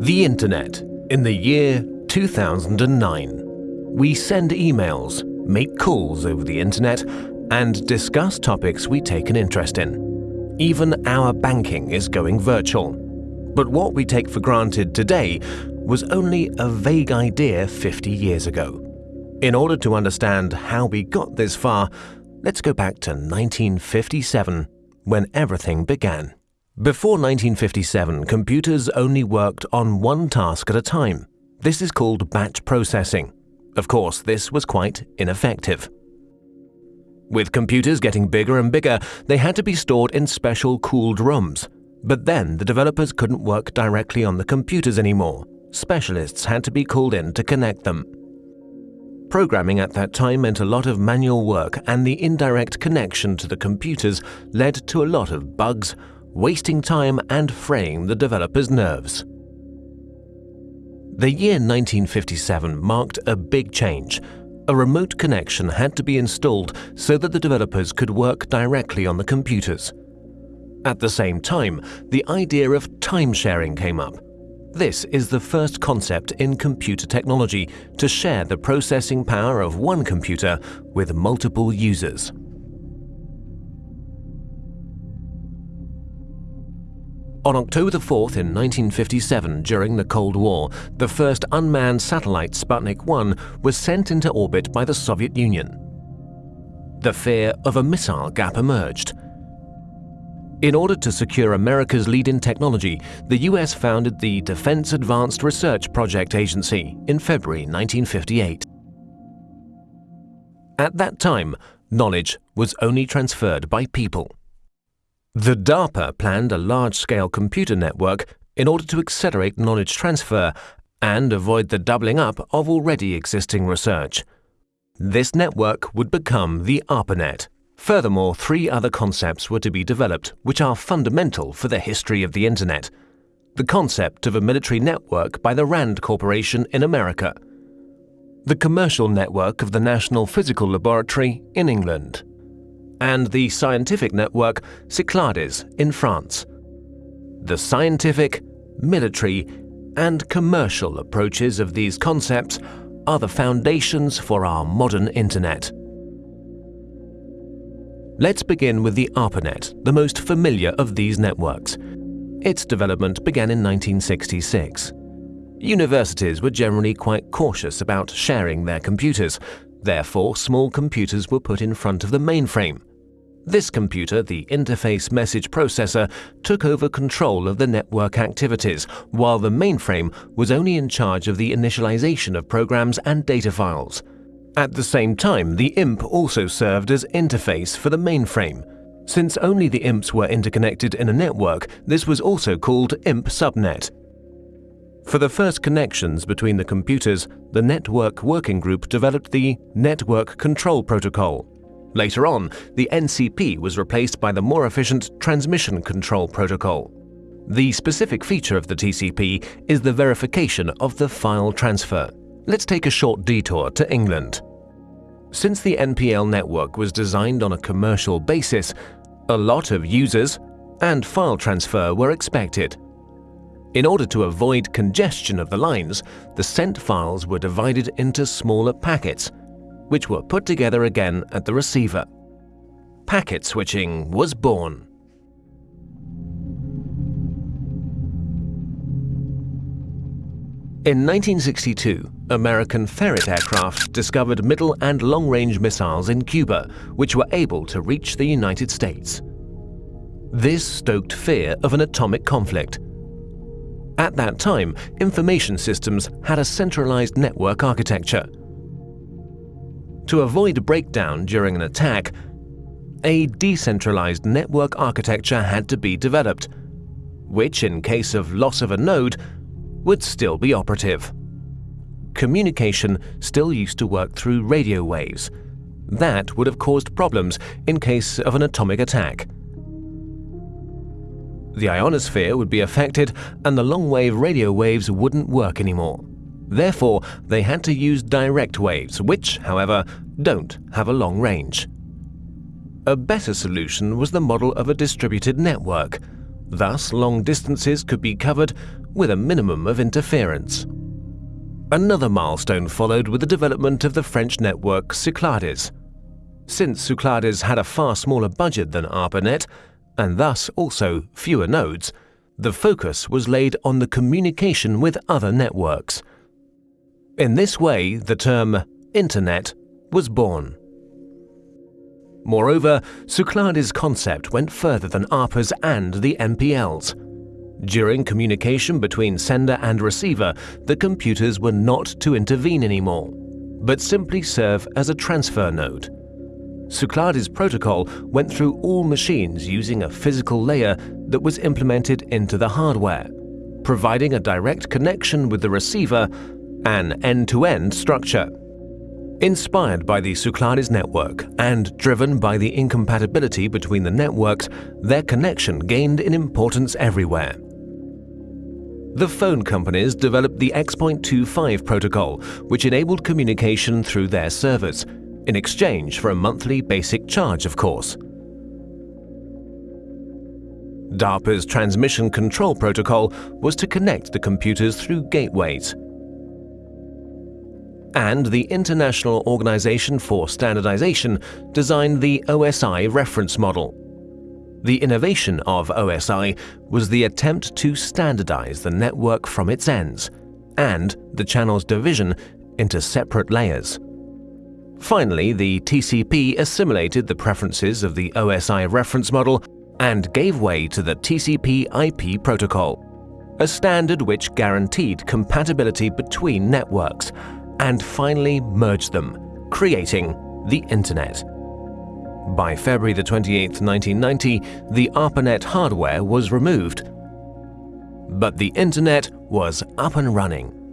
The Internet in the year 2009. We send emails, make calls over the Internet, and discuss topics we take an interest in. Even our banking is going virtual. But what we take for granted today was only a vague idea 50 years ago. In order to understand how we got this far, let's go back to 1957, when everything began. Before 1957, computers only worked on one task at a time. This is called batch processing. Of course, this was quite ineffective. With computers getting bigger and bigger, they had to be stored in special cooled rooms. But then the developers couldn't work directly on the computers anymore. Specialists had to be called in to connect them. Programming at that time meant a lot of manual work and the indirect connection to the computers led to a lot of bugs, wasting time and fraying the developer's nerves. The year 1957 marked a big change. A remote connection had to be installed so that the developers could work directly on the computers. At the same time, the idea of time sharing came up. This is the first concept in computer technology to share the processing power of one computer with multiple users. On October 4 in 1957, during the Cold War, the first unmanned satellite Sputnik 1 was sent into orbit by the Soviet Union. The fear of a missile gap emerged. In order to secure America's lead in technology, the US founded the Defense Advanced Research Project Agency in February 1958. At that time, knowledge was only transferred by people. The DARPA planned a large-scale computer network in order to accelerate knowledge transfer and avoid the doubling up of already existing research. This network would become the ARPANET. Furthermore, three other concepts were to be developed which are fundamental for the history of the Internet. The concept of a military network by the RAND Corporation in America. The commercial network of the National Physical Laboratory in England and the scientific network Cyclades in France. The scientific, military, and commercial approaches of these concepts are the foundations for our modern Internet. Let's begin with the ARPANET, the most familiar of these networks. Its development began in 1966. Universities were generally quite cautious about sharing their computers, Therefore, small computers were put in front of the mainframe. This computer, the Interface Message Processor, took over control of the network activities, while the mainframe was only in charge of the initialization of programs and data files. At the same time, the IMP also served as interface for the mainframe. Since only the IMPs were interconnected in a network, this was also called IMP subnet. For the first connections between the computers, the Network Working Group developed the Network Control Protocol. Later on, the NCP was replaced by the more efficient Transmission Control Protocol. The specific feature of the TCP is the verification of the file transfer. Let's take a short detour to England. Since the NPL network was designed on a commercial basis, a lot of users and file transfer were expected. In order to avoid congestion of the lines, the sent files were divided into smaller packets, which were put together again at the receiver. Packet switching was born. In 1962, American Ferret aircraft discovered middle and long-range missiles in Cuba, which were able to reach the United States. This stoked fear of an atomic conflict, at that time, information systems had a centralized network architecture. To avoid breakdown during an attack, a decentralized network architecture had to be developed, which in case of loss of a node, would still be operative. Communication still used to work through radio waves. That would have caused problems in case of an atomic attack the ionosphere would be affected and the long-wave radio waves wouldn't work anymore. Therefore, they had to use direct waves, which, however, don't have a long range. A better solution was the model of a distributed network. Thus, long distances could be covered with a minimum of interference. Another milestone followed with the development of the French network Cyclades. Since Cyclades had a far smaller budget than ARPANET, and thus also fewer nodes, the focus was laid on the communication with other networks. In this way, the term Internet was born. Moreover, Cyclades' concept went further than ARPA's and the NPL's. During communication between sender and receiver, the computers were not to intervene anymore, but simply serve as a transfer node. Cyclades' protocol went through all machines using a physical layer that was implemented into the hardware, providing a direct connection with the receiver, an end-to-end -end structure. Inspired by the Cyclades network and driven by the incompatibility between the networks, their connection gained in importance everywhere. The phone companies developed the X.25 protocol, which enabled communication through their servers, in exchange for a monthly basic charge, of course. DARPA's transmission control protocol was to connect the computers through gateways. And the International Organization for Standardization designed the OSI reference model, the innovation of OSI was the attempt to standardize the network from its ends and the channel's division into separate layers. Finally, the TCP assimilated the preferences of the OSI reference model and gave way to the TCP IP protocol, a standard which guaranteed compatibility between networks and finally merged them, creating the Internet. By February 28, 1990, the ARPANET hardware was removed. But the Internet was up and running.